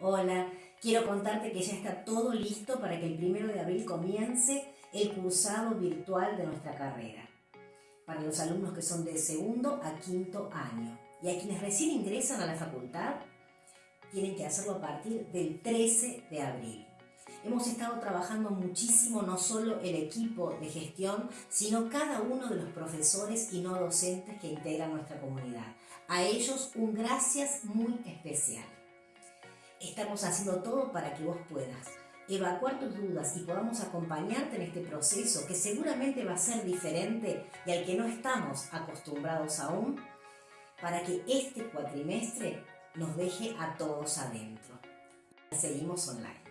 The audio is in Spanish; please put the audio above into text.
Hola, quiero contarte que ya está todo listo para que el primero de abril comience el cursado virtual de nuestra carrera. Para los alumnos que son de segundo a quinto año. Y a quienes recién ingresan a la facultad, tienen que hacerlo a partir del 13 de abril. Hemos estado trabajando muchísimo, no solo el equipo de gestión, sino cada uno de los profesores y no docentes que integran nuestra comunidad. A ellos un gracias muy especial. Estamos haciendo todo para que vos puedas evacuar tus dudas y podamos acompañarte en este proceso que seguramente va a ser diferente y al que no estamos acostumbrados aún, para que este cuatrimestre nos deje a todos adentro. Seguimos online.